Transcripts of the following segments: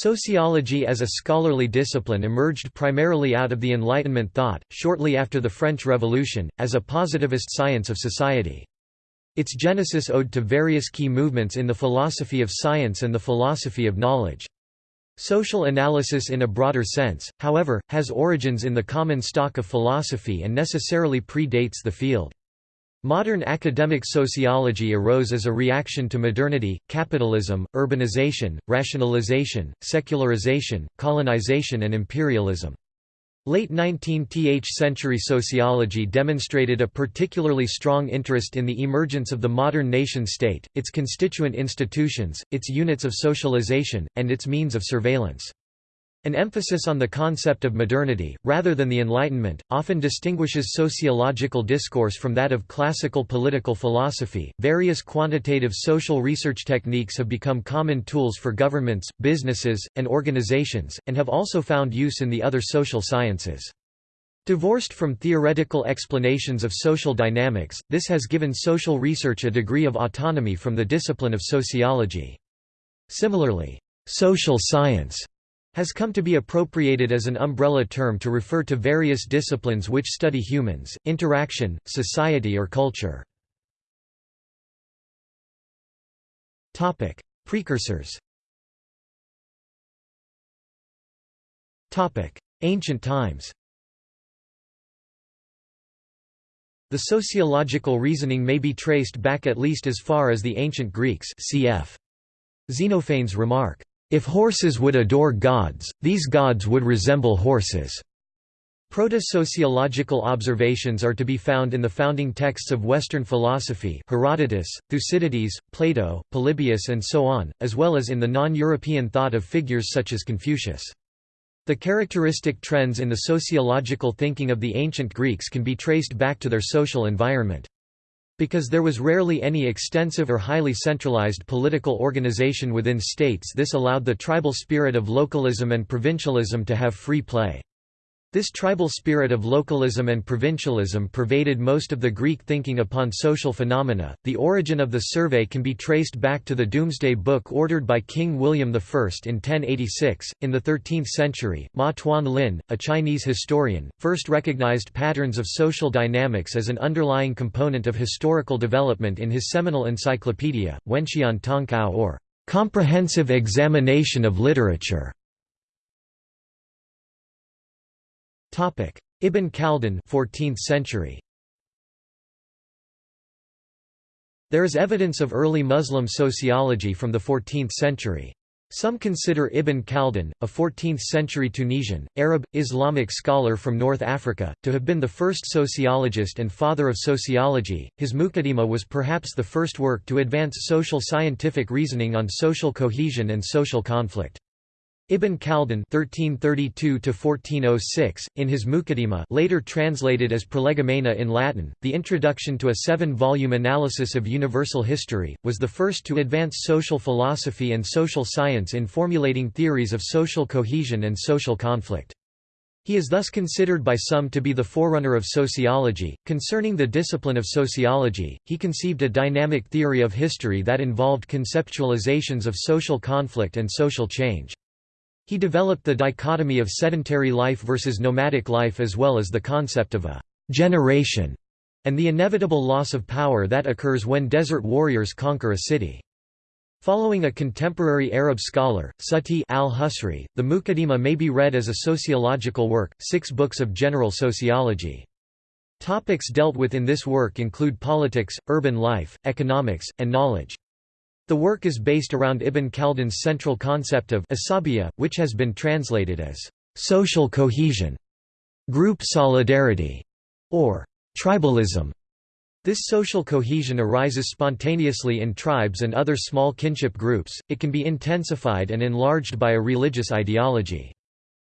Sociology as a scholarly discipline emerged primarily out of the Enlightenment thought, shortly after the French Revolution, as a positivist science of society. Its genesis owed to various key movements in the philosophy of science and the philosophy of knowledge. Social analysis in a broader sense, however, has origins in the common stock of philosophy and necessarily predates the field. Modern academic sociology arose as a reaction to modernity, capitalism, urbanization, rationalization, secularization, colonization and imperialism. Late 19th century sociology demonstrated a particularly strong interest in the emergence of the modern nation-state, its constituent institutions, its units of socialization, and its means of surveillance. An emphasis on the concept of modernity, rather than the Enlightenment, often distinguishes sociological discourse from that of classical political philosophy. Various quantitative social research techniques have become common tools for governments, businesses, and organizations, and have also found use in the other social sciences. Divorced from theoretical explanations of social dynamics, this has given social research a degree of autonomy from the discipline of sociology. Similarly, social science has come to be appropriated as an umbrella term to refer to various disciplines which study humans, interaction, society or culture. Precursors Ancient times The sociological reasoning may be traced back at least as far as the ancient Greeks cf. Xenophanes remark, if horses would adore gods, these gods would resemble horses. Proto-sociological observations are to be found in the founding texts of Western philosophy Herodotus, Thucydides, Plato, Polybius and so on, as well as in the non-European thought of figures such as Confucius. The characteristic trends in the sociological thinking of the ancient Greeks can be traced back to their social environment. Because there was rarely any extensive or highly centralized political organization within states this allowed the tribal spirit of localism and provincialism to have free play. This tribal spirit of localism and provincialism pervaded most of the Greek thinking upon social phenomena. The origin of the survey can be traced back to the Domesday Book ordered by King William I in 1086. In the 13th century, Ma Tuan Lin, a Chinese historian, first recognized patterns of social dynamics as an underlying component of historical development in his seminal encyclopedia, Wenxian Tongkao or Comprehensive Examination of Literature. Ibn Khaldun 14th century. There is evidence of early Muslim sociology from the 14th century. Some consider Ibn Khaldun, a 14th-century Tunisian, Arab, Islamic scholar from North Africa, to have been the first sociologist and father of sociology. His Muqaddimah was perhaps the first work to advance social scientific reasoning on social cohesion and social conflict. Ibn Khaldun (1332–1406), in his Muqaddimah, later translated as Prolegomena in Latin, the introduction to a seven-volume analysis of universal history, was the first to advance social philosophy and social science in formulating theories of social cohesion and social conflict. He is thus considered by some to be the forerunner of sociology. Concerning the discipline of sociology, he conceived a dynamic theory of history that involved conceptualizations of social conflict and social change. He developed the dichotomy of sedentary life versus nomadic life as well as the concept of a «generation» and the inevitable loss of power that occurs when desert warriors conquer a city. Following a contemporary Arab scholar, Sati al-Husri, the Muqaddimah may be read as a sociological work, six books of general sociology. Topics dealt with in this work include politics, urban life, economics, and knowledge. The work is based around Ibn Khaldun's central concept of asabiya, which has been translated as social cohesion, group solidarity, or tribalism. This social cohesion arises spontaneously in tribes and other small kinship groups, it can be intensified and enlarged by a religious ideology.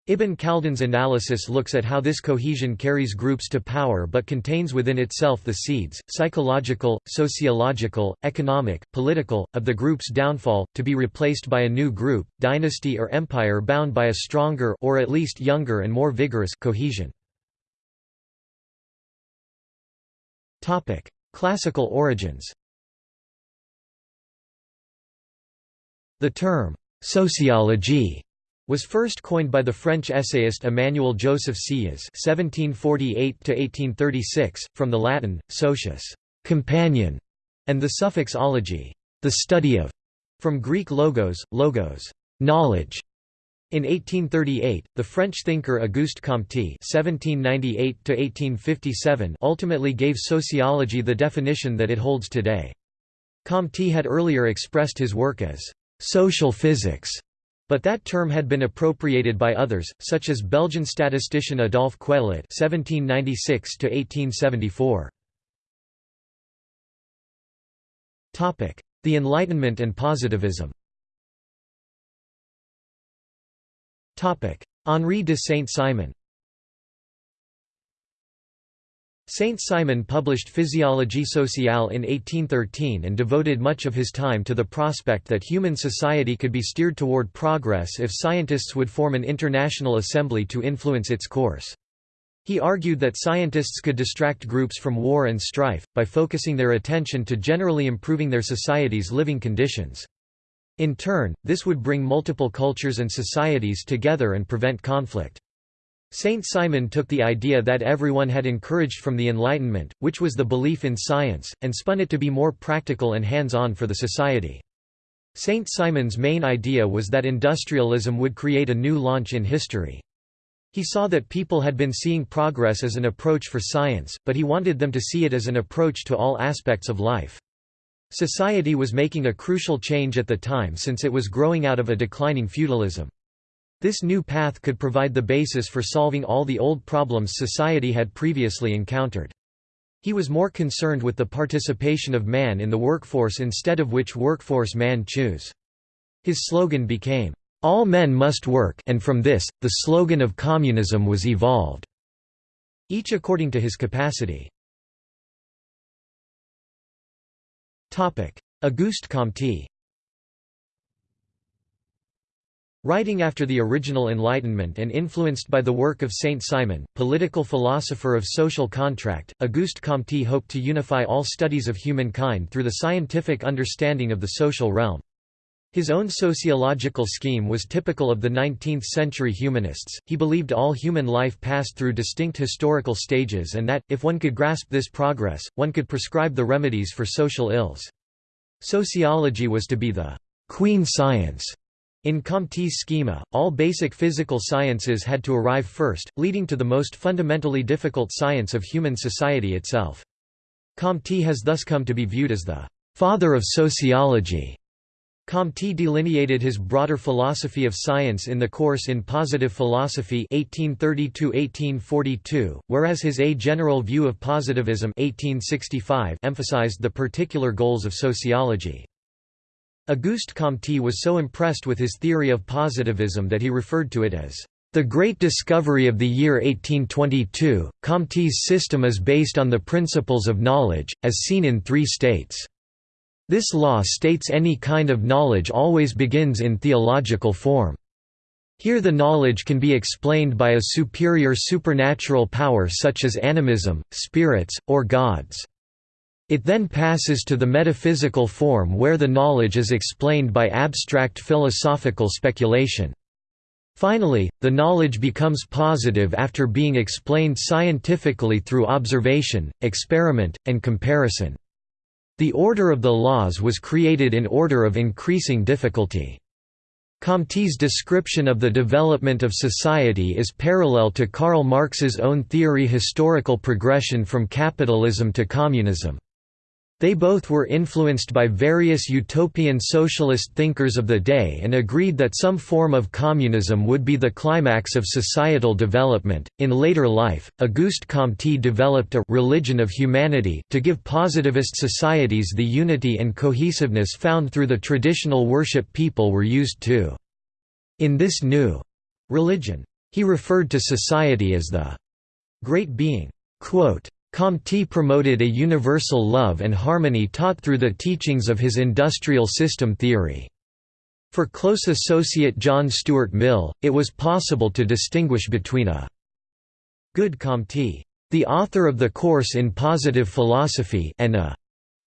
Ibn Khaldun's analysis looks at how this cohesion carries groups to power but contains within itself the seeds, psychological, sociological, economic, political, of the group's downfall, to be replaced by a new group, dynasty or empire bound by a stronger or at least younger and more vigorous cohesion. Classical origins The term, sociology was first coined by the French essayist Emmanuel Joseph Sieyès (1748–1836), from the Latin "socius," companion, and the suffix ology, the study of, from Greek logos, logos, knowledge. In 1838, the French thinker Auguste Comte (1798–1857) ultimately gave sociology the definition that it holds today. Comte had earlier expressed his work as social physics but that term had been appropriated by others, such as Belgian statistician Adolphe Quetelet (1796–1874). Topic: The Enlightenment and Positivism. Henri de Saint-Simon. Saint-Simon published Physiologie sociale in 1813 and devoted much of his time to the prospect that human society could be steered toward progress if scientists would form an international assembly to influence its course. He argued that scientists could distract groups from war and strife, by focusing their attention to generally improving their society's living conditions. In turn, this would bring multiple cultures and societies together and prevent conflict. Saint Simon took the idea that everyone had encouraged from the Enlightenment, which was the belief in science, and spun it to be more practical and hands-on for the society. Saint Simon's main idea was that industrialism would create a new launch in history. He saw that people had been seeing progress as an approach for science, but he wanted them to see it as an approach to all aspects of life. Society was making a crucial change at the time since it was growing out of a declining feudalism. This new path could provide the basis for solving all the old problems society had previously encountered. He was more concerned with the participation of man in the workforce instead of which workforce man choose. His slogan became, "'All men must work' and from this, the slogan of communism was evolved. Each according to his capacity. Auguste Comte Writing after the original Enlightenment and influenced by the work of Saint Simon, political philosopher of social contract, Auguste Comte hoped to unify all studies of humankind through the scientific understanding of the social realm. His own sociological scheme was typical of the 19th-century humanists, he believed all human life passed through distinct historical stages and that, if one could grasp this progress, one could prescribe the remedies for social ills. Sociology was to be the «queen science» In Comte's schema, all basic physical sciences had to arrive first, leading to the most fundamentally difficult science of human society itself. Comte has thus come to be viewed as the «father of sociology». Comte delineated his broader philosophy of science in the course in Positive Philosophy 1832 whereas his A General View of Positivism 1865 emphasized the particular goals of sociology. Auguste Comte was so impressed with his theory of positivism that he referred to it as the great discovery of the year 1822. Comte's system is based on the principles of knowledge, as seen in three states. This law states any kind of knowledge always begins in theological form. Here the knowledge can be explained by a superior supernatural power such as animism, spirits, or gods. It then passes to the metaphysical form where the knowledge is explained by abstract philosophical speculation. Finally, the knowledge becomes positive after being explained scientifically through observation, experiment, and comparison. The order of the laws was created in order of increasing difficulty. Comte's description of the development of society is parallel to Karl Marx's own theory historical progression from capitalism to communism. They both were influenced by various utopian socialist thinkers of the day and agreed that some form of communism would be the climax of societal development. In later life, Auguste Comte developed a religion of humanity to give positivist societies the unity and cohesiveness found through the traditional worship people were used to. In this new religion, he referred to society as the great being. Quote, Comte promoted a universal love and harmony taught through the teachings of his industrial system theory. For close associate John Stuart Mill, it was possible to distinguish between a good Comte, the author of the course in positive philosophy, and a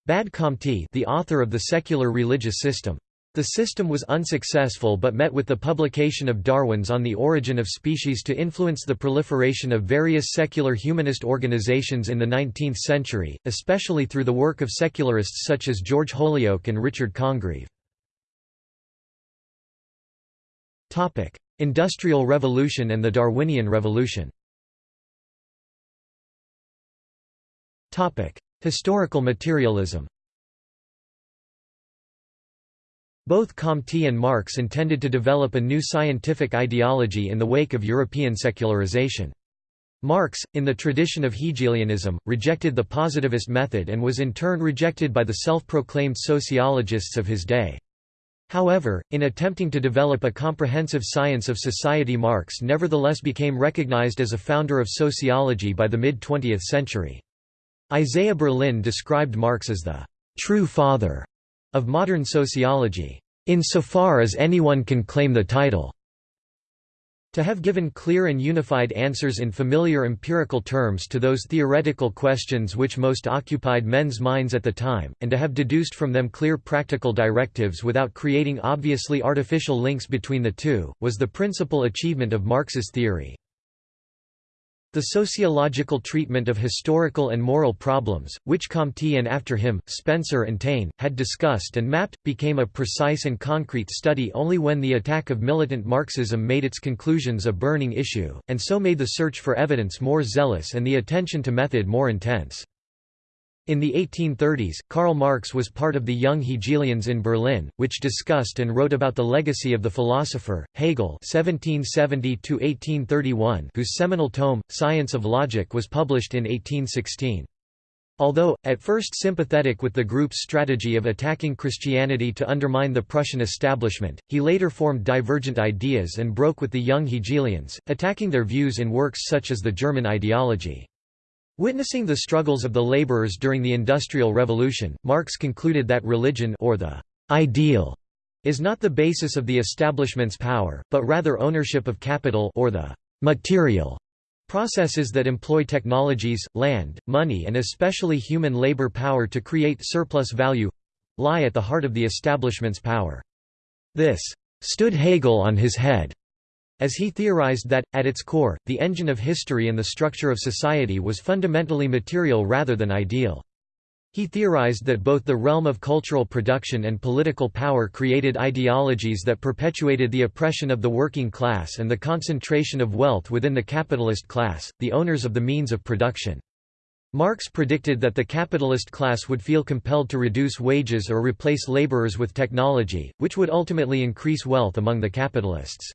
bad Comte, the author of the secular religious system. The system was unsuccessful but met with the publication of Darwin's On the Origin of Species to influence the proliferation of various secular humanist organizations in the 19th century, especially through the work of secularists such as George Holyoake and Richard Congreve. Industrial Revolution and the Darwinian Revolution Historical materialism Both Comte and Marx intended to develop a new scientific ideology in the wake of European secularization. Marx, in the tradition of Hegelianism, rejected the positivist method and was in turn rejected by the self-proclaimed sociologists of his day. However, in attempting to develop a comprehensive science of society Marx nevertheless became recognized as a founder of sociology by the mid-20th century. Isaiah Berlin described Marx as the «true father» of modern sociology, insofar as anyone can claim the title. To have given clear and unified answers in familiar empirical terms to those theoretical questions which most occupied men's minds at the time, and to have deduced from them clear practical directives without creating obviously artificial links between the two, was the principal achievement of Marx's theory. The sociological treatment of historical and moral problems, which Comte and after him, Spencer and Taine, had discussed and mapped, became a precise and concrete study only when the attack of militant Marxism made its conclusions a burning issue, and so made the search for evidence more zealous and the attention to method more intense. In the 1830s, Karl Marx was part of the Young Hegelians in Berlin, which discussed and wrote about the legacy of the philosopher, Hegel (1770–1831), whose seminal tome, Science of Logic was published in 1816. Although, at first sympathetic with the group's strategy of attacking Christianity to undermine the Prussian establishment, he later formed divergent ideas and broke with the Young Hegelians, attacking their views in works such as the German ideology. Witnessing the struggles of the laborers during the Industrial Revolution, Marx concluded that religion or the ideal is not the basis of the establishment's power, but rather ownership of capital or the material processes that employ technologies, land, money and especially human labor power to create surplus value lie at the heart of the establishment's power. This stood Hegel on his head as he theorized that, at its core, the engine of history and the structure of society was fundamentally material rather than ideal. He theorized that both the realm of cultural production and political power created ideologies that perpetuated the oppression of the working class and the concentration of wealth within the capitalist class, the owners of the means of production. Marx predicted that the capitalist class would feel compelled to reduce wages or replace laborers with technology, which would ultimately increase wealth among the capitalists.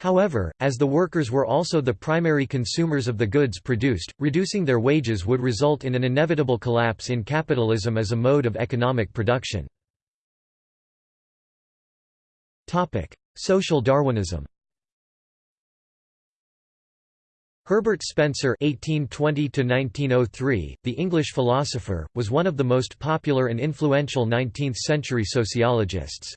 However, as the workers were also the primary consumers of the goods produced, reducing their wages would result in an inevitable collapse in capitalism as a mode of economic production. Social Darwinism Herbert Spencer (1820–1903), the English philosopher, was one of the most popular and influential 19th-century sociologists.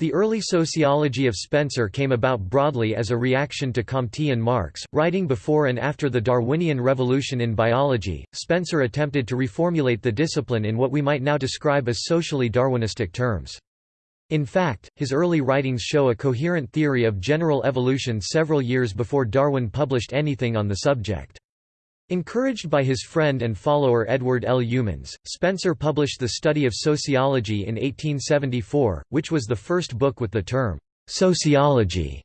The early sociology of Spencer came about broadly as a reaction to Comte and Marx. Writing before and after the Darwinian revolution in biology, Spencer attempted to reformulate the discipline in what we might now describe as socially Darwinistic terms. In fact, his early writings show a coherent theory of general evolution several years before Darwin published anything on the subject. Encouraged by his friend and follower Edward L. Youmans, Spencer published The Study of Sociology in 1874, which was the first book with the term, "'sociology'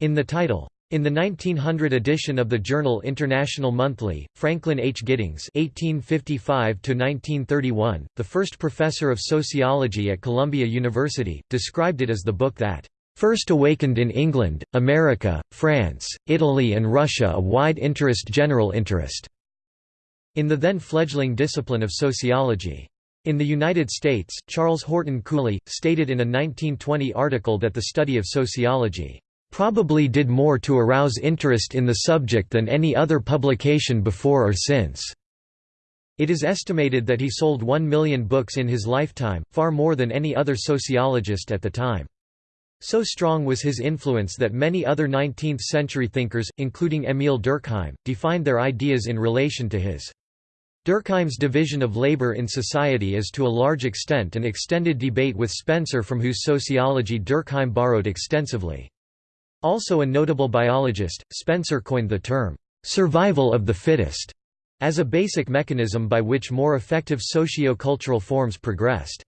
in the title. In the 1900 edition of the journal International Monthly, Franklin H. Giddings (1855–1931), the first professor of sociology at Columbia University, described it as the book that first awakened in England, America, France, Italy and Russia a wide interest general interest in the then fledgling discipline of sociology. In the United States, Charles Horton Cooley, stated in a 1920 article that the study of sociology probably did more to arouse interest in the subject than any other publication before or since. It is estimated that he sold one million books in his lifetime, far more than any other sociologist at the time. So strong was his influence that many other 19th-century thinkers, including Émile Durkheim, defined their ideas in relation to his. Durkheim's division of labor in society is to a large extent an extended debate with Spencer from whose sociology Durkheim borrowed extensively. Also a notable biologist, Spencer coined the term, "'survival of the fittest' as a basic mechanism by which more effective socio-cultural forms progressed.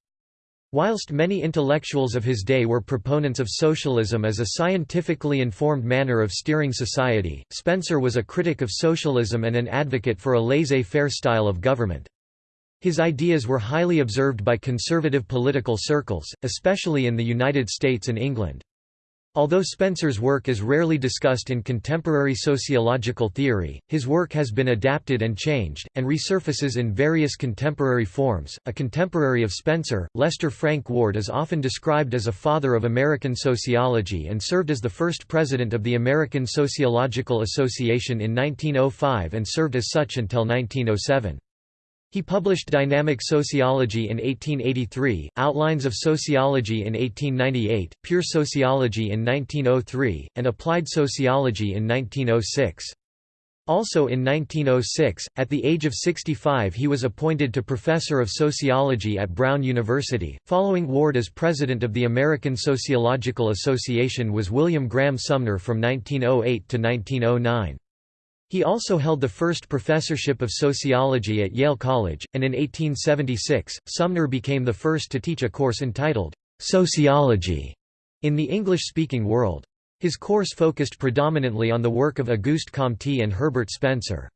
Whilst many intellectuals of his day were proponents of socialism as a scientifically informed manner of steering society, Spencer was a critic of socialism and an advocate for a laissez-faire style of government. His ideas were highly observed by conservative political circles, especially in the United States and England. Although Spencer's work is rarely discussed in contemporary sociological theory, his work has been adapted and changed, and resurfaces in various contemporary forms. A contemporary of Spencer, Lester Frank Ward is often described as a father of American sociology and served as the first president of the American Sociological Association in 1905 and served as such until 1907. He published Dynamic Sociology in 1883, Outlines of Sociology in 1898, Pure Sociology in 1903, and Applied Sociology in 1906. Also in 1906, at the age of 65 he was appointed to Professor of Sociology at Brown University. Following Ward as President of the American Sociological Association was William Graham Sumner from 1908 to 1909. He also held the first professorship of sociology at Yale College, and in 1876, Sumner became the first to teach a course entitled, "'Sociology' in the English-speaking world. His course focused predominantly on the work of Auguste Comte and Herbert Spencer.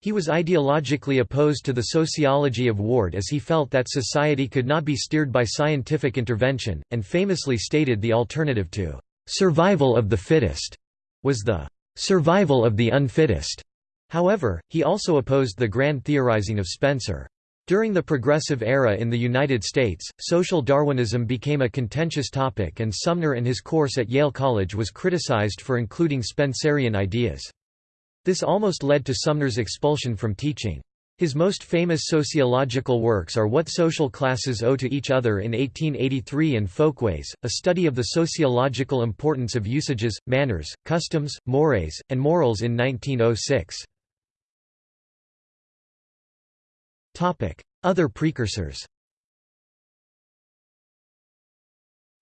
He was ideologically opposed to the sociology of Ward as he felt that society could not be steered by scientific intervention, and famously stated the alternative to "'survival of the fittest' was the survival of the unfittest. However, he also opposed the grand theorizing of Spencer. During the Progressive Era in the United States, social Darwinism became a contentious topic and Sumner and his course at Yale College was criticized for including Spencerian ideas. This almost led to Sumner's expulsion from teaching. His most famous sociological works are What Social Classes Owe to Each Other in 1883 and Folkways, a study of the sociological importance of usages, manners, customs, mores, and morals in 1906. Other precursors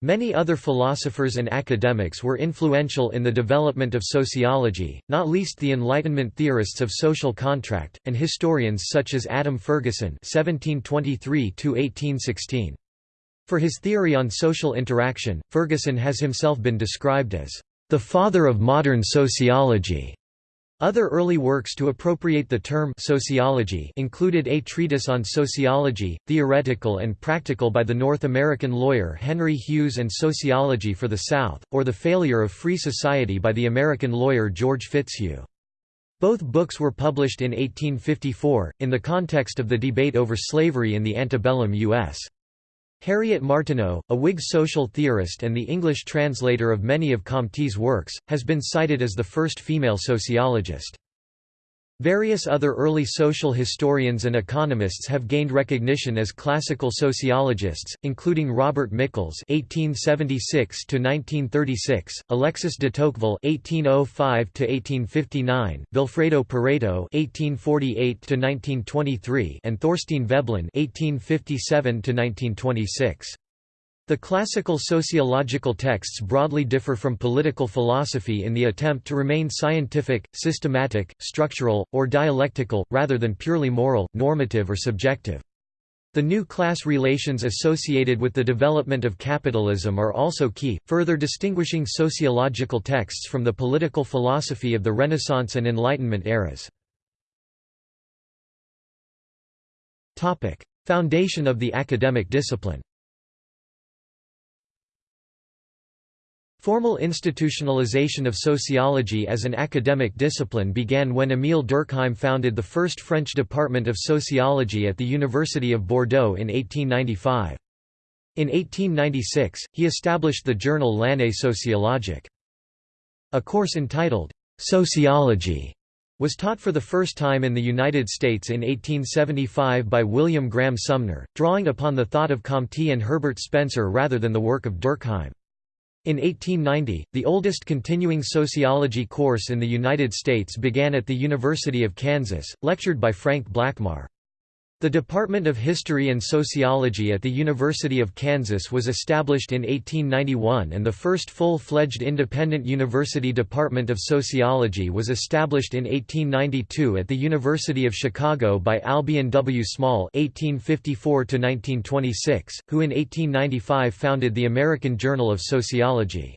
Many other philosophers and academics were influential in the development of sociology, not least the Enlightenment theorists of social contract, and historians such as Adam Ferguson (1723–1816). For his theory on social interaction, Ferguson has himself been described as the father of modern sociology. Other early works to appropriate the term sociology included A Treatise on Sociology, Theoretical and Practical by the North American lawyer Henry Hughes and Sociology for the South, or The Failure of Free Society by the American lawyer George Fitzhugh. Both books were published in 1854, in the context of the debate over slavery in the antebellum U.S. Harriet Martineau, a Whig social theorist and the English translator of many of Comte's works, has been cited as the first female sociologist. Various other early social historians and economists have gained recognition as classical sociologists, including Robert Michels (1876–1936), Alexis de Tocqueville (1805–1859), Vilfredo Pareto (1848–1923), and Thorstein Veblen (1857–1926). The classical sociological texts broadly differ from political philosophy in the attempt to remain scientific, systematic, structural, or dialectical, rather than purely moral, normative or subjective. The new class relations associated with the development of capitalism are also key, further distinguishing sociological texts from the political philosophy of the Renaissance and Enlightenment eras. Foundation of the academic discipline Formal institutionalization of sociology as an academic discipline began when Émile Durkheim founded the first French department of sociology at the University of Bordeaux in 1895. In 1896, he established the journal L'Année sociologique. A course entitled, Sociology, was taught for the first time in the United States in 1875 by William Graham Sumner, drawing upon the thought of Comte and Herbert Spencer rather than the work of Durkheim. In 1890, the oldest continuing sociology course in the United States began at the University of Kansas, lectured by Frank Blackmar. The Department of History and Sociology at the University of Kansas was established in 1891 and the first full-fledged independent university Department of Sociology was established in 1892 at the University of Chicago by Albion W. Small (1854–1926), who in 1895 founded the American Journal of Sociology.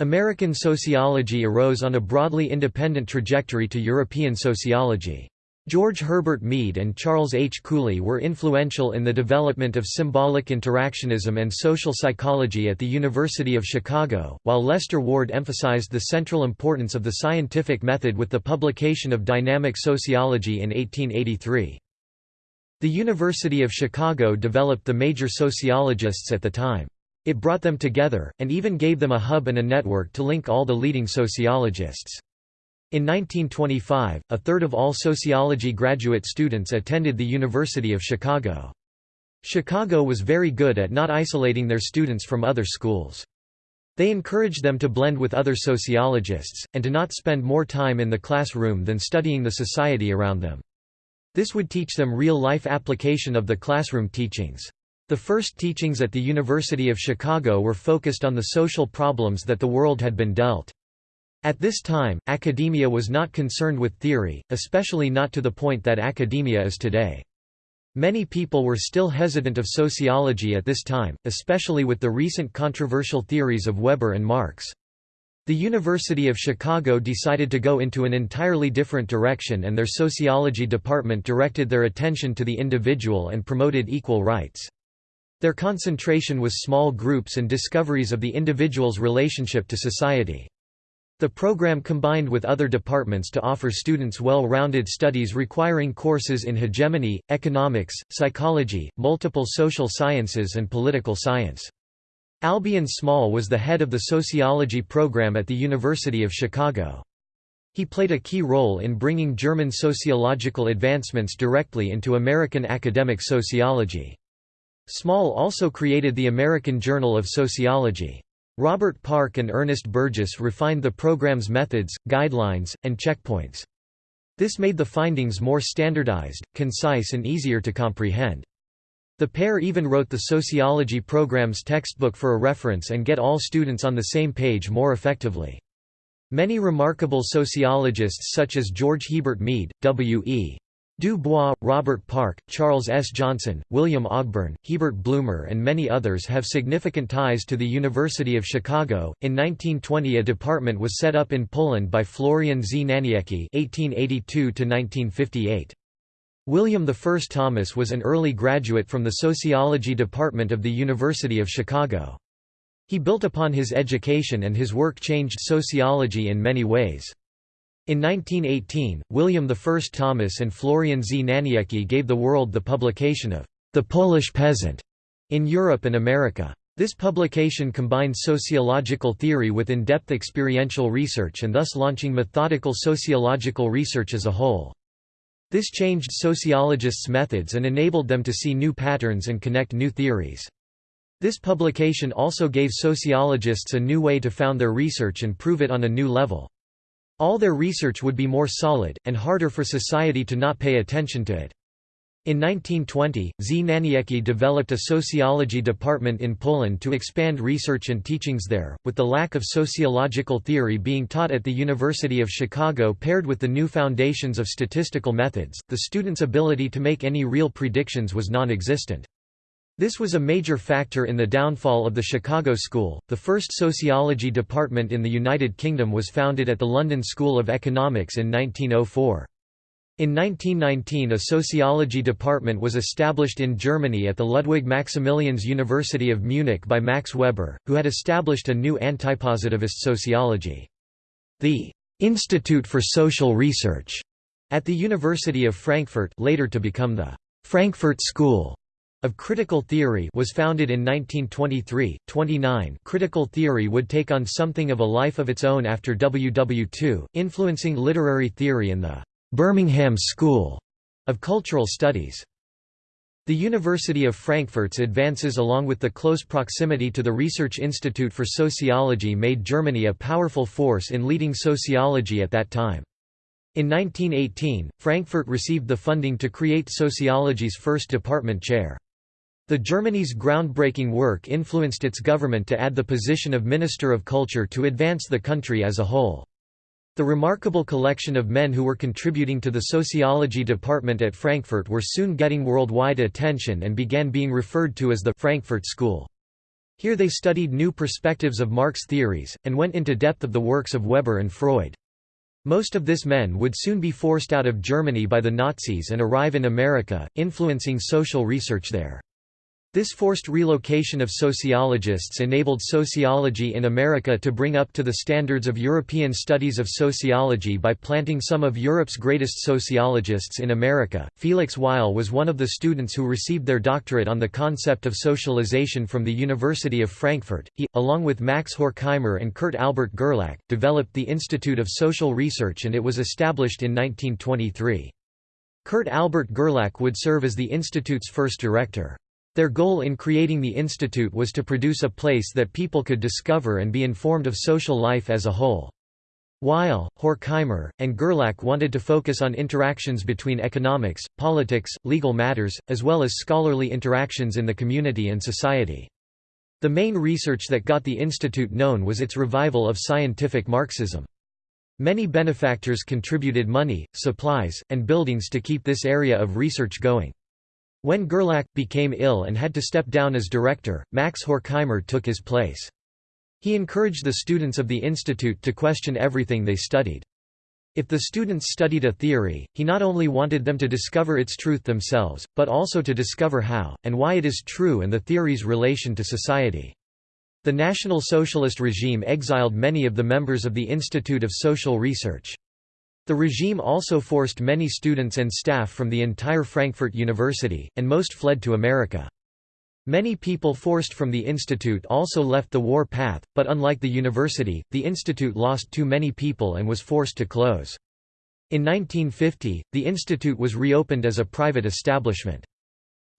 American sociology arose on a broadly independent trajectory to European sociology. George Herbert Mead and Charles H. Cooley were influential in the development of symbolic interactionism and social psychology at the University of Chicago, while Lester Ward emphasized the central importance of the scientific method with the publication of Dynamic Sociology in 1883. The University of Chicago developed the major sociologists at the time. It brought them together, and even gave them a hub and a network to link all the leading sociologists. In 1925, a third of all sociology graduate students attended the University of Chicago. Chicago was very good at not isolating their students from other schools. They encouraged them to blend with other sociologists, and to not spend more time in the classroom than studying the society around them. This would teach them real-life application of the classroom teachings. The first teachings at the University of Chicago were focused on the social problems that the world had been dealt. At this time, academia was not concerned with theory, especially not to the point that academia is today. Many people were still hesitant of sociology at this time, especially with the recent controversial theories of Weber and Marx. The University of Chicago decided to go into an entirely different direction and their sociology department directed their attention to the individual and promoted equal rights. Their concentration was small groups and discoveries of the individual's relationship to society. The program combined with other departments to offer students well-rounded studies requiring courses in hegemony, economics, psychology, multiple social sciences and political science. Albion Small was the head of the sociology program at the University of Chicago. He played a key role in bringing German sociological advancements directly into American academic sociology. Small also created the American Journal of Sociology. Robert Park and Ernest Burgess refined the program's methods, guidelines, and checkpoints. This made the findings more standardized, concise and easier to comprehend. The pair even wrote the sociology program's textbook for a reference and get all students on the same page more effectively. Many remarkable sociologists such as George Herbert Mead, W.E. Du Bois, Robert Park, Charles S. Johnson, William Ogburn, Herbert Blumer, and many others have significant ties to the University of Chicago. In 1920, a department was set up in Poland by Florian Znaniecki (1882–1958). William I Thomas was an early graduate from the sociology department of the University of Chicago. He built upon his education and his work changed sociology in many ways. In 1918, William I Thomas and Florian Znaniecki gave the world the publication of The Polish Peasant in Europe and America. This publication combined sociological theory with in-depth experiential research and thus launching methodical sociological research as a whole. This changed sociologists' methods and enabled them to see new patterns and connect new theories. This publication also gave sociologists a new way to found their research and prove it on a new level. All their research would be more solid, and harder for society to not pay attention to it. In 1920, Znaniecki developed a sociology department in Poland to expand research and teachings there, with the lack of sociological theory being taught at the University of Chicago paired with the new foundations of statistical methods, the students' ability to make any real predictions was non-existent. This was a major factor in the downfall of the Chicago School. The first sociology department in the United Kingdom was founded at the London School of Economics in 1904. In 1919 a sociology department was established in Germany at the Ludwig Maximilians University of Munich by Max Weber, who had established a new antipositivist sociology. The Institute for Social Research at the University of Frankfurt later to become the Frankfurt School of critical theory was founded in 1923. 29 Critical theory would take on something of a life of its own after WW2, influencing literary theory in the Birmingham School of Cultural Studies. The University of Frankfurt's advances along with the close proximity to the Research Institute for Sociology made Germany a powerful force in leading sociology at that time. In 1918, Frankfurt received the funding to create sociology's first department chair. The Germany's groundbreaking work influenced its government to add the position of Minister of Culture to advance the country as a whole. The remarkable collection of men who were contributing to the sociology department at Frankfurt were soon getting worldwide attention and began being referred to as the Frankfurt School. Here they studied new perspectives of Marx theories, and went into depth of the works of Weber and Freud. Most of this men would soon be forced out of Germany by the Nazis and arrive in America, influencing social research there. This forced relocation of sociologists enabled sociology in America to bring up to the standards of European studies of sociology by planting some of Europe's greatest sociologists in America. Felix Weil was one of the students who received their doctorate on the concept of socialization from the University of Frankfurt. He, along with Max Horkheimer and Kurt Albert Gerlach, developed the Institute of Social Research and it was established in 1923. Kurt Albert Gerlach would serve as the institute's first director. Their goal in creating the institute was to produce a place that people could discover and be informed of social life as a whole. Weil, Horkheimer, and Gerlach wanted to focus on interactions between economics, politics, legal matters, as well as scholarly interactions in the community and society. The main research that got the institute known was its revival of scientific Marxism. Many benefactors contributed money, supplies, and buildings to keep this area of research going. When Gerlach became ill and had to step down as director, Max Horkheimer took his place. He encouraged the students of the institute to question everything they studied. If the students studied a theory, he not only wanted them to discover its truth themselves, but also to discover how, and why it is true and the theory's relation to society. The National Socialist regime exiled many of the members of the Institute of Social Research. The regime also forced many students and staff from the entire Frankfurt University, and most fled to America. Many people forced from the institute also left the war path, but unlike the university, the institute lost too many people and was forced to close. In 1950, the institute was reopened as a private establishment.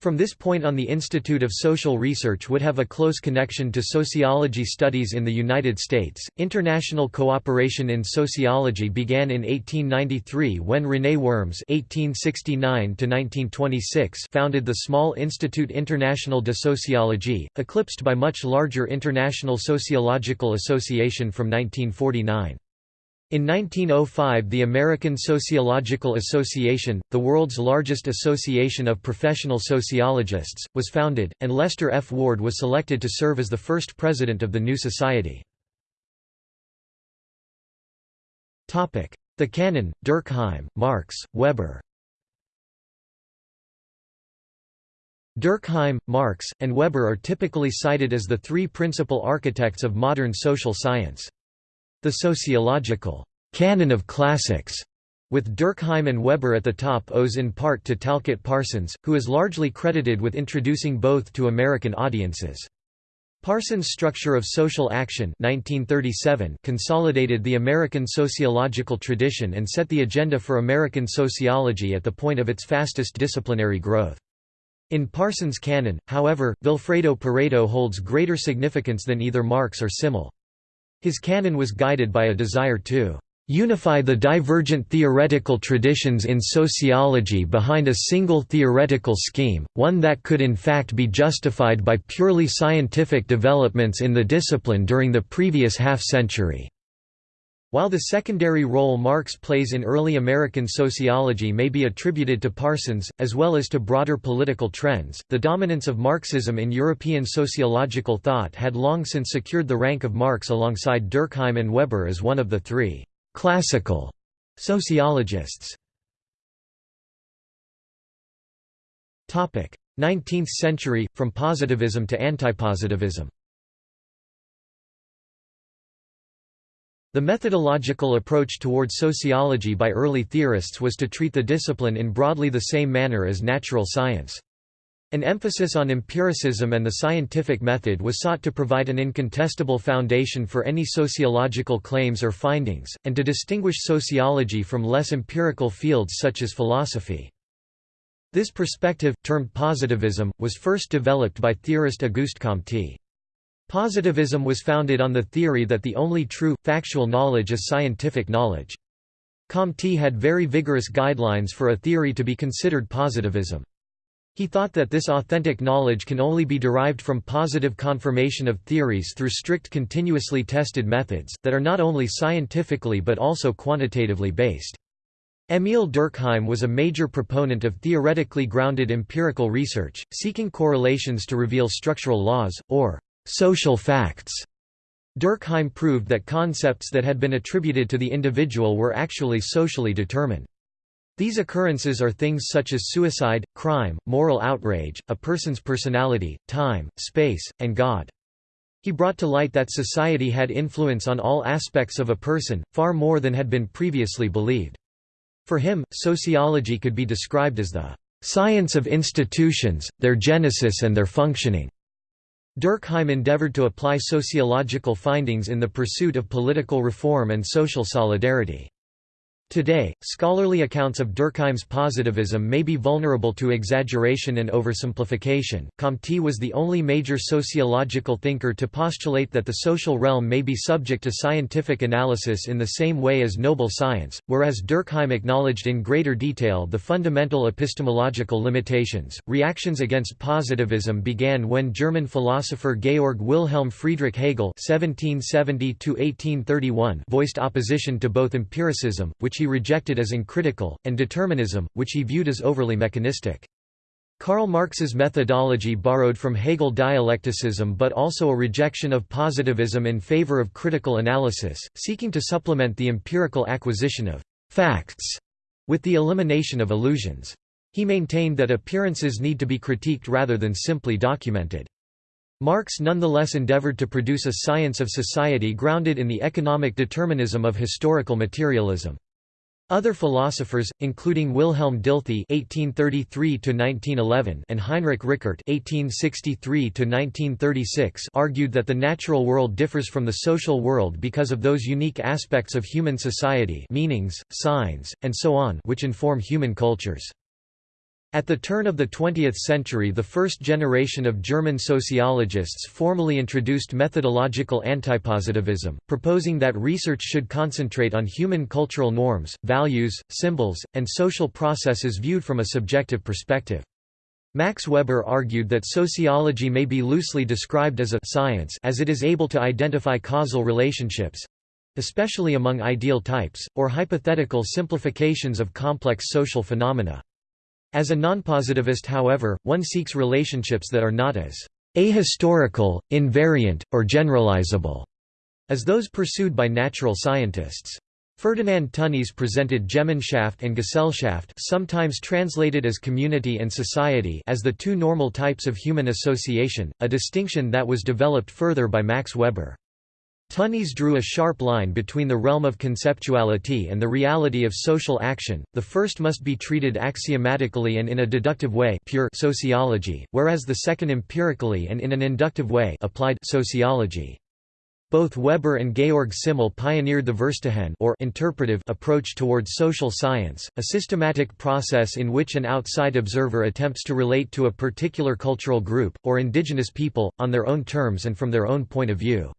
From this point on the Institute of Social Research would have a close connection to sociology studies in the United States. International cooperation in sociology began in 1893 when René Worms (1869–1926) founded the small Institut International de Sociologie, eclipsed by much larger International Sociological Association from 1949. In 1905 the American Sociological Association, the world's largest association of professional sociologists, was founded, and Lester F. Ward was selected to serve as the first president of the new society. The Canon, Durkheim, Marx, Weber Durkheim, Marx, and Weber are typically cited as the three principal architects of modern social science. The sociological canon of classics with Durkheim and Weber at the top owes in part to Talcott Parsons, who is largely credited with introducing both to American audiences. Parsons' Structure of Social Action 1937 consolidated the American sociological tradition and set the agenda for American sociology at the point of its fastest disciplinary growth. In Parsons' canon, however, Vilfredo Pareto holds greater significance than either Marx or Simmel. His canon was guided by a desire to unify the divergent theoretical traditions in sociology behind a single theoretical scheme, one that could in fact be justified by purely scientific developments in the discipline during the previous half-century. While the secondary role Marx plays in early American sociology may be attributed to Parsons, as well as to broader political trends, the dominance of Marxism in European sociological thought had long since secured the rank of Marx alongside Durkheim and Weber as one of the three classical sociologists. 19th century, from positivism to antipositivism The methodological approach toward sociology by early theorists was to treat the discipline in broadly the same manner as natural science. An emphasis on empiricism and the scientific method was sought to provide an incontestable foundation for any sociological claims or findings, and to distinguish sociology from less empirical fields such as philosophy. This perspective, termed positivism, was first developed by theorist Auguste Comte. Positivism was founded on the theory that the only true, factual knowledge is scientific knowledge. Comte had very vigorous guidelines for a theory to be considered positivism. He thought that this authentic knowledge can only be derived from positive confirmation of theories through strict continuously tested methods, that are not only scientifically but also quantitatively based. Émile Durkheim was a major proponent of theoretically grounded empirical research, seeking correlations to reveal structural laws, or social facts. Durkheim proved that concepts that had been attributed to the individual were actually socially determined. These occurrences are things such as suicide, crime, moral outrage, a person's personality, time, space, and God. He brought to light that society had influence on all aspects of a person, far more than had been previously believed. For him, sociology could be described as the science of institutions, their genesis and their functioning. Durkheim endeavored to apply sociological findings in the pursuit of political reform and social solidarity. Today, scholarly accounts of Durkheim's positivism may be vulnerable to exaggeration and oversimplification. Comte was the only major sociological thinker to postulate that the social realm may be subject to scientific analysis in the same way as noble science, whereas Durkheim acknowledged in greater detail the fundamental epistemological limitations. Reactions against positivism began when German philosopher Georg Wilhelm Friedrich Hegel (1770–1831) voiced opposition to both empiricism, which he rejected as uncritical, and determinism, which he viewed as overly mechanistic. Karl Marx's methodology borrowed from Hegel dialecticism but also a rejection of positivism in favor of critical analysis, seeking to supplement the empirical acquisition of «facts» with the elimination of illusions. He maintained that appearances need to be critiqued rather than simply documented. Marx nonetheless endeavored to produce a science of society grounded in the economic determinism of historical materialism. Other philosophers, including Wilhelm Dilthey (1833–1911) and Heinrich Rickert (1863–1936), argued that the natural world differs from the social world because of those unique aspects of human society, meanings, signs, and so on, which inform human cultures. At the turn of the 20th century the first generation of German sociologists formally introduced methodological antipositivism, proposing that research should concentrate on human cultural norms, values, symbols, and social processes viewed from a subjective perspective. Max Weber argued that sociology may be loosely described as a science as it is able to identify causal relationships—especially among ideal types, or hypothetical simplifications of complex social phenomena. As a nonpositivist however, one seeks relationships that are not as ahistorical, invariant, or generalizable as those pursued by natural scientists. Ferdinand Tönnies presented Gemeinschaft and Gesellschaft sometimes translated as community and society as the two normal types of human association, a distinction that was developed further by Max Weber. Tönnies drew a sharp line between the realm of conceptuality and the reality of social action, the first must be treated axiomatically and in a deductive way pure sociology, whereas the second empirically and in an inductive way applied sociology. Both Weber and Georg Simmel pioneered the Verstehen or interpretive approach towards social science, a systematic process in which an outside observer attempts to relate to a particular cultural group, or indigenous people, on their own terms and from their own point of view.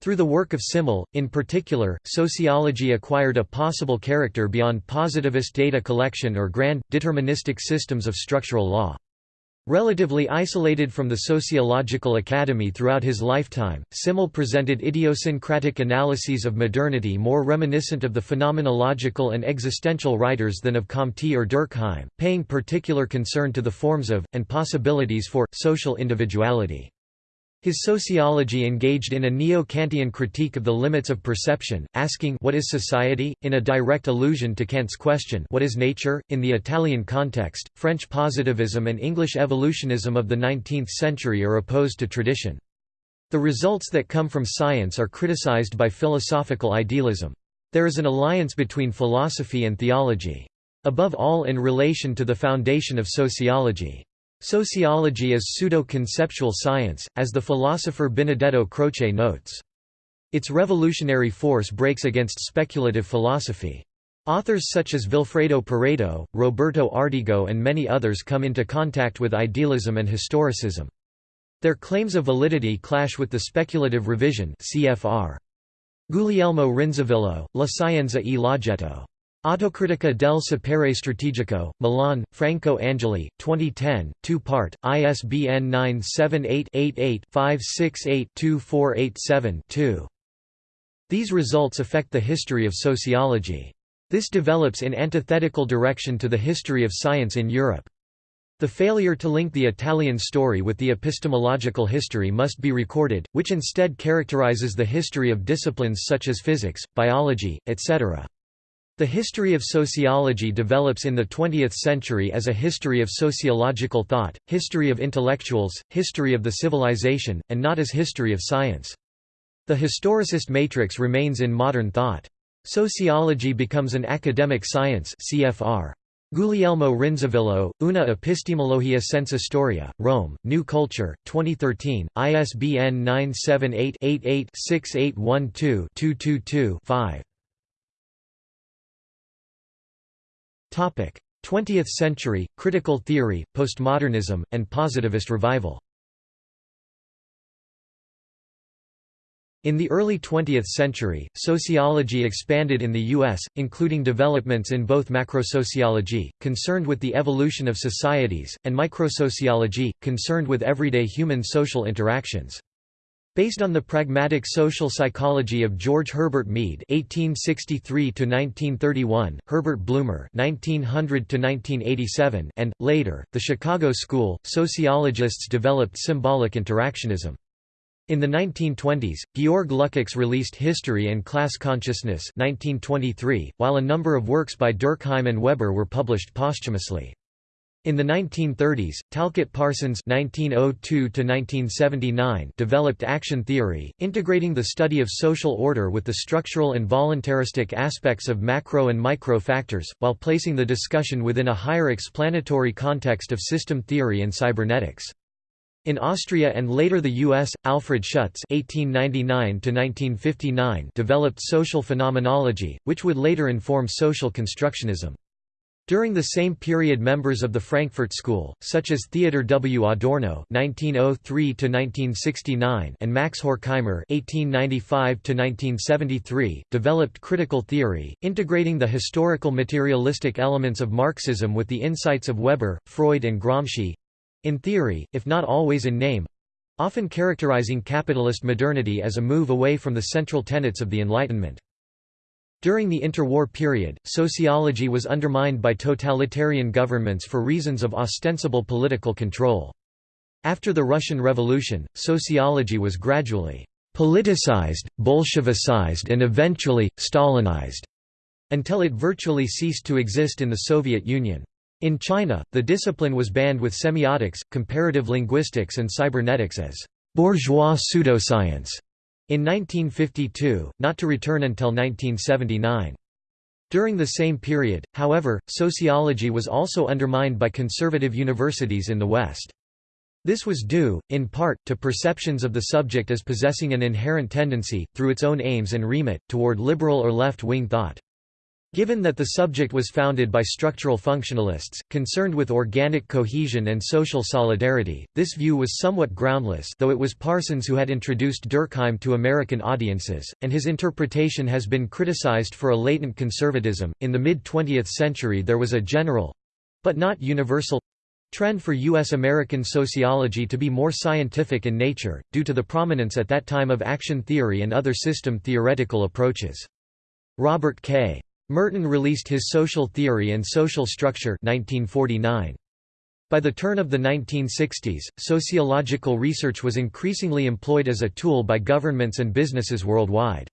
Through the work of Simmel, in particular, sociology acquired a possible character beyond positivist data collection or grand, deterministic systems of structural law. Relatively isolated from the sociological academy throughout his lifetime, Simmel presented idiosyncratic analyses of modernity more reminiscent of the phenomenological and existential writers than of Comte or Durkheim, paying particular concern to the forms of, and possibilities for, social individuality. His sociology engaged in a neo-Kantian critique of the limits of perception, asking what is society, in a direct allusion to Kant's question what is nature, in the Italian context. French positivism and English evolutionism of the 19th century are opposed to tradition. The results that come from science are criticized by philosophical idealism. There is an alliance between philosophy and theology. Above all in relation to the foundation of sociology. Sociology is pseudo-conceptual science, as the philosopher Benedetto Croce notes. Its revolutionary force breaks against speculative philosophy. Authors such as Vilfredo Pareto, Roberto Ardigo and many others come into contact with idealism and historicism. Their claims of validity clash with the speculative revision CFR. Guglielmo Rinzivillo, La Scienza e l'oggetto. Autocritica del sapere strategico, Milan, Franco Angeli, 2010, two-part, ISBN 978-88-568-2487-2. These results affect the history of sociology. This develops in antithetical direction to the history of science in Europe. The failure to link the Italian story with the epistemological history must be recorded, which instead characterizes the history of disciplines such as physics, biology, etc. The history of sociology develops in the 20th century as a history of sociological thought, history of intellectuals, history of the civilization, and not as history of science. The historicist matrix remains in modern thought. Sociology becomes an academic science CFR. Guglielmo Rinzivillo, Una epistemologia senza storia, Rome, New Culture, 2013, ISBN 978 88 6812 222 5. 20th century, critical theory, postmodernism, and positivist revival In the early 20th century, sociology expanded in the U.S., including developments in both macrosociology, concerned with the evolution of societies, and microsociology, concerned with everyday human social interactions. Based on the pragmatic social psychology of George Herbert Mead (1863–1931), Herbert Blumer (1900–1987), and later the Chicago School, sociologists developed symbolic interactionism. In the 1920s, Georg Lukács released History and Class Consciousness 1923, while a number of works by Durkheim and Weber were published posthumously. In the 1930s, Talcott Parsons (1902–1979) developed action theory, integrating the study of social order with the structural and voluntaristic aspects of macro and micro factors, while placing the discussion within a higher explanatory context of system theory and cybernetics. In Austria and later the US, Alfred Schutz (1899–1959) developed social phenomenology, which would later inform social constructionism. During the same period members of the Frankfurt School, such as Theodor W. Adorno (1903–1969) and Max Horkheimer (1895–1973), developed critical theory, integrating the historical materialistic elements of Marxism with the insights of Weber, Freud, and Gramsci—in theory, if not always in name—often characterizing capitalist modernity as a move away from the central tenets of the Enlightenment. During the interwar period, sociology was undermined by totalitarian governments for reasons of ostensible political control. After the Russian Revolution, sociology was gradually politicized, Bolshevicized and eventually, Stalinized, until it virtually ceased to exist in the Soviet Union. In China, the discipline was banned with semiotics, comparative linguistics and cybernetics as bourgeois pseudoscience. In 1952, not to return until 1979. During the same period, however, sociology was also undermined by conservative universities in the West. This was due, in part, to perceptions of the subject as possessing an inherent tendency, through its own aims and remit, toward liberal or left-wing thought. Given that the subject was founded by structural functionalists, concerned with organic cohesion and social solidarity, this view was somewhat groundless though it was Parsons who had introduced Durkheim to American audiences, and his interpretation has been criticized for a latent conservatism. In the mid-20th century there was a general—but not universal trend for U.S. American sociology to be more scientific in nature, due to the prominence at that time of action theory and other system theoretical approaches. Robert K. Merton released his Social Theory and Social Structure 1949. By the turn of the 1960s, sociological research was increasingly employed as a tool by governments and businesses worldwide.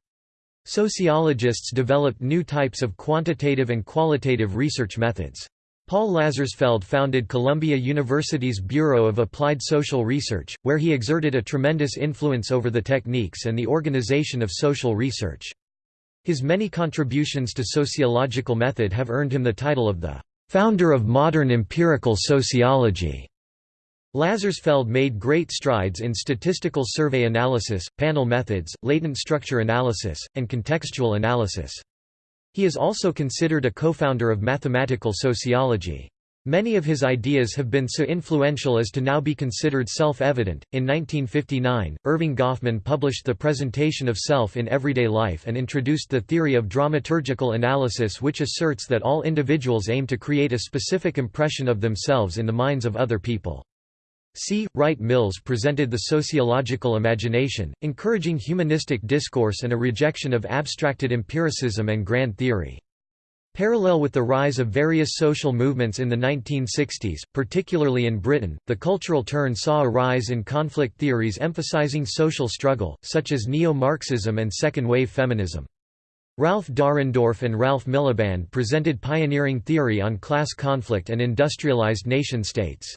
Sociologists developed new types of quantitative and qualitative research methods. Paul Lazarsfeld founded Columbia University's Bureau of Applied Social Research, where he exerted a tremendous influence over the techniques and the organization of social research. His many contributions to sociological method have earned him the title of the founder of modern empirical sociology. Lazarsfeld made great strides in statistical survey analysis, panel methods, latent structure analysis, and contextual analysis. He is also considered a co-founder of mathematical sociology. Many of his ideas have been so influential as to now be considered self-evident. In 1959, Erving Goffman published The Presentation of Self in Everyday Life and introduced the theory of dramaturgical analysis which asserts that all individuals aim to create a specific impression of themselves in the minds of other people. C. Wright Mills presented the sociological imagination, encouraging humanistic discourse and a rejection of abstracted empiricism and grand theory. Parallel with the rise of various social movements in the 1960s, particularly in Britain, the cultural turn saw a rise in conflict theories emphasizing social struggle, such as neo-Marxism and second-wave feminism. Ralph Dahrendorf and Ralph Miliband presented pioneering theory on class conflict and industrialized nation-states.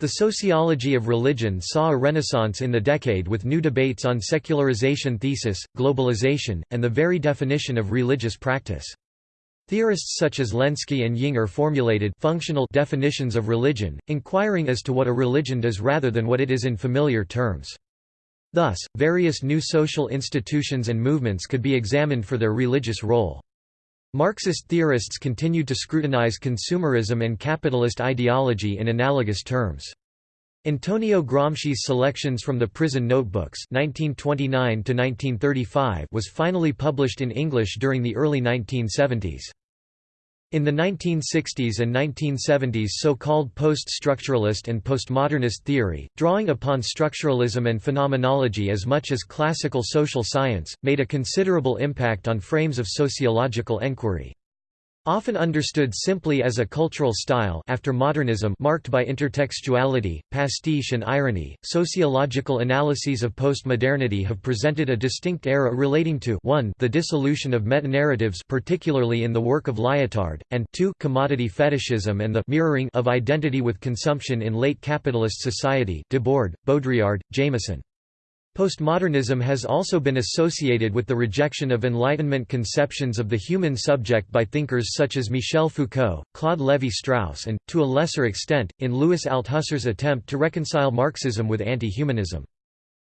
The sociology of religion saw a renaissance in the decade with new debates on secularization thesis, globalization, and the very definition of religious practice. Theorists such as Lenski and Yinger formulated functional definitions of religion, inquiring as to what a religion does rather than what it is in familiar terms. Thus, various new social institutions and movements could be examined for their religious role. Marxist theorists continued to scrutinize consumerism and capitalist ideology in analogous terms. Antonio Gramsci's Selections from the Prison Notebooks 1929 was finally published in English during the early 1970s. In the 1960s and 1970s so-called post-structuralist and postmodernist theory, drawing upon structuralism and phenomenology as much as classical social science, made a considerable impact on frames of sociological enquiry. Often understood simply as a cultural style after modernism marked by intertextuality, pastiche and irony, sociological analyses of postmodernity have presented a distinct era relating to 1 the dissolution of metanarratives particularly in the work of Lyotard, and 2 commodity fetishism and the mirroring of identity with consumption in late capitalist society Debord, Baudrillard, Jameson. Postmodernism has also been associated with the rejection of Enlightenment conceptions of the human subject by thinkers such as Michel Foucault, Claude Lévi-Strauss and, to a lesser extent, in Louis Althusser's attempt to reconcile Marxism with anti-humanism.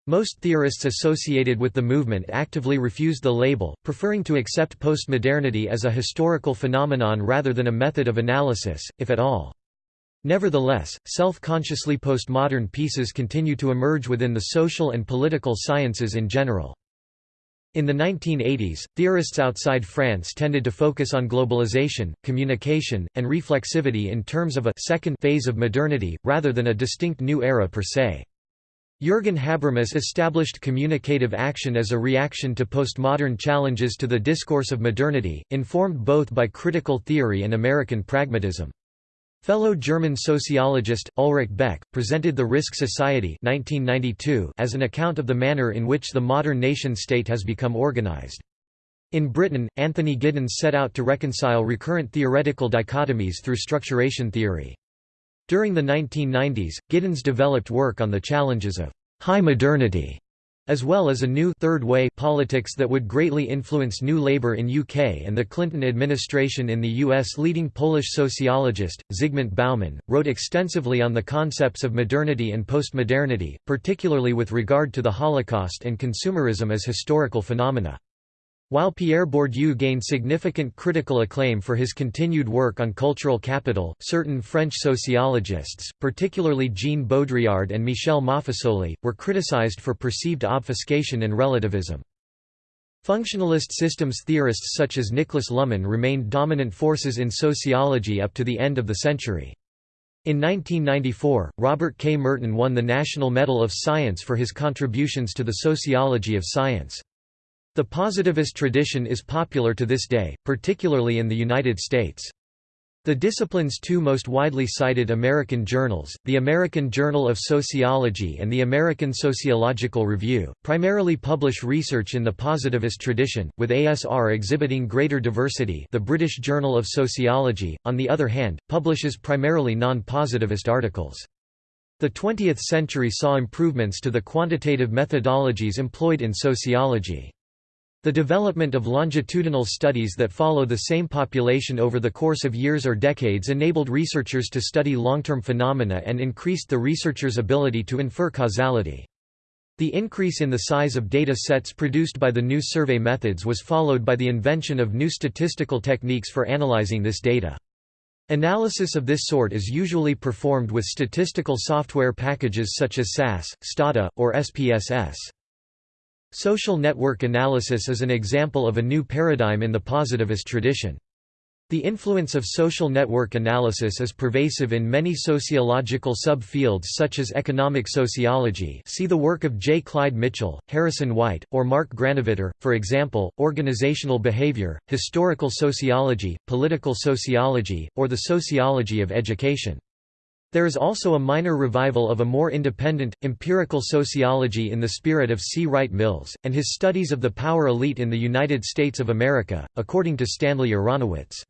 Most theorists associated with the movement actively refused the label, preferring to accept postmodernity as a historical phenomenon rather than a method of analysis, if at all. Nevertheless, self-consciously postmodern pieces continue to emerge within the social and political sciences in general. In the 1980s, theorists outside France tended to focus on globalization, communication, and reflexivity in terms of a second phase of modernity, rather than a distinct new era per se. Jürgen Habermas established communicative action as a reaction to postmodern challenges to the discourse of modernity, informed both by critical theory and American pragmatism. Fellow German sociologist, Ulrich Beck, presented The Risk Society 1992 as an account of the manner in which the modern nation-state has become organized. In Britain, Anthony Giddens set out to reconcile recurrent theoretical dichotomies through structuration theory. During the 1990s, Giddens developed work on the challenges of high modernity as well as a new third way politics that would greatly influence New Labour in UK and the Clinton administration in the US. Leading Polish sociologist, Zygmunt Bauman, wrote extensively on the concepts of modernity and postmodernity, particularly with regard to the Holocaust and consumerism as historical phenomena. While Pierre Bourdieu gained significant critical acclaim for his continued work on cultural capital, certain French sociologists, particularly Jean Baudrillard and Michel Maffesoli, were criticized for perceived obfuscation and relativism. Functionalist systems theorists such as Niklas Luhmann remained dominant forces in sociology up to the end of the century. In 1994, Robert K. Merton won the National Medal of Science for his contributions to the sociology of science. The positivist tradition is popular to this day, particularly in the United States. The discipline's two most widely cited American journals, the American Journal of Sociology and the American Sociological Review, primarily publish research in the positivist tradition, with ASR exhibiting greater diversity the British Journal of Sociology, on the other hand, publishes primarily non-positivist articles. The 20th century saw improvements to the quantitative methodologies employed in sociology. The development of longitudinal studies that follow the same population over the course of years or decades enabled researchers to study long-term phenomena and increased the researcher's ability to infer causality. The increase in the size of data sets produced by the new survey methods was followed by the invention of new statistical techniques for analyzing this data. Analysis of this sort is usually performed with statistical software packages such as SAS, Stata, or SPSS. Social network analysis is an example of a new paradigm in the positivist tradition. The influence of social network analysis is pervasive in many sociological subfields such as economic sociology see the work of J. Clyde Mitchell, Harrison White, or Mark Granovetter, for example, organizational behavior, historical sociology, political sociology, or the sociology of education. There is also a minor revival of a more independent, empirical sociology in the spirit of C. Wright Mills, and his studies of the power elite in the United States of America, according to Stanley Aronowitz.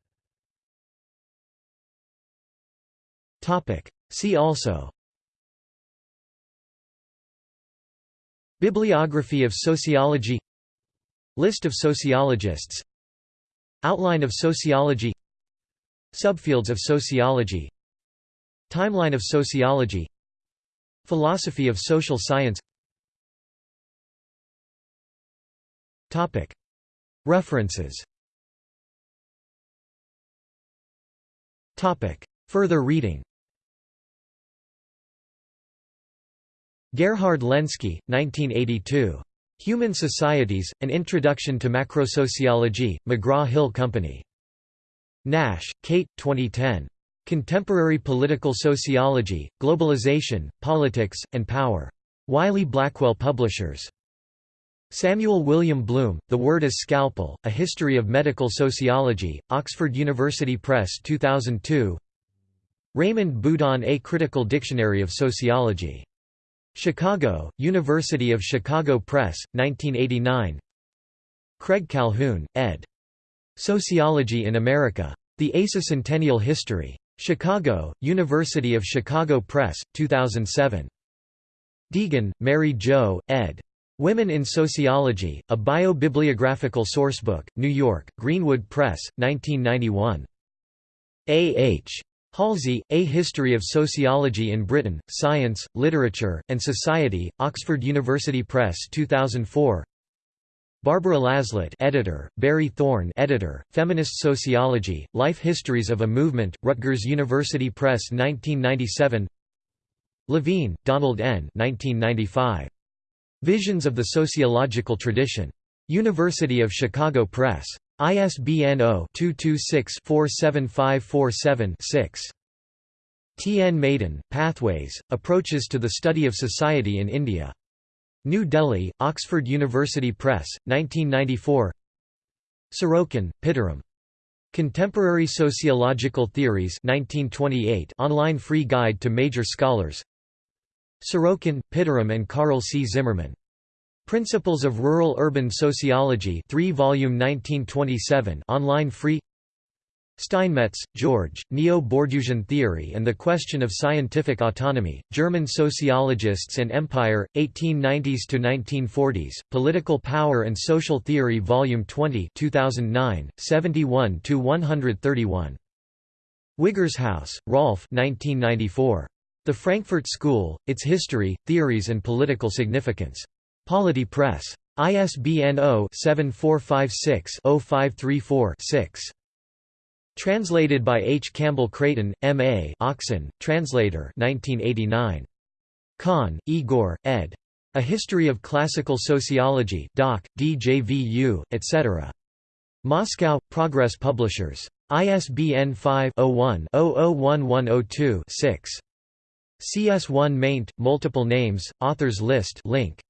See also Bibliography of sociology List of sociologists Outline of sociology Subfields of sociology Timeline of sociology Philosophy of social science References Further reading Gerhard Lenski, 1982. Human Societies, An Introduction to Macrosociology, McGraw-Hill Company. Nash, Kate, 2010. Contemporary Political Sociology, Globalization, Politics, and Power. Wiley-Blackwell Publishers. Samuel William Bloom, The Word as Scalpel, A History of Medical Sociology, Oxford University Press 2002 Raymond Boudon A Critical Dictionary of Sociology. Chicago, University of Chicago Press, 1989 Craig Calhoun, ed. Sociology in America. The ASA Centennial History. Chicago, University of Chicago Press, 2007. Deegan, Mary Jo, ed. Women in Sociology, a Bio-Bibliographical Sourcebook, New York, Greenwood Press, 1991. A. H. Halsey, A History of Sociology in Britain, Science, Literature, and Society, Oxford University Press 2004 Barbara Laslett editor, Barrie Thorne editor, Feminist Sociology, Life Histories of a Movement, Rutgers University Press 1997 Levine, Donald N. 1995. Visions of the Sociological Tradition. University of Chicago Press. ISBN 0-226-47547-6. T. N. Madan, Pathways, Approaches to the Study of Society in India. New Delhi, Oxford University Press, 1994 Sorokin, Pitirim. Contemporary Sociological Theories 1928 online free guide to major scholars Sorokin, Pitirim and Carl C. Zimmerman. Principles of Rural-Urban Sociology 3 volume 1927 online free Steinmetz, George, Neo-Bourdieusian Theory and the Question of Scientific Autonomy, German Sociologists and Empire, 1890s–1940s, Political Power and Social Theory Volume 20 2009, 71–131. Wiggershaus, Rolf 1994. The Frankfurt School, Its History, Theories and Political Significance. Polity Press. ISBN 0-7456-0534-6. Translated by H. Campbell Creighton, M.A. Oxon, translator 1989. Kon, Igor, ed. A History of Classical Sociology Doc, DJVU, etc. Moscow, Progress Publishers. ISBN 5-01-001102-6. CS1 maint, multiple names, authors list link.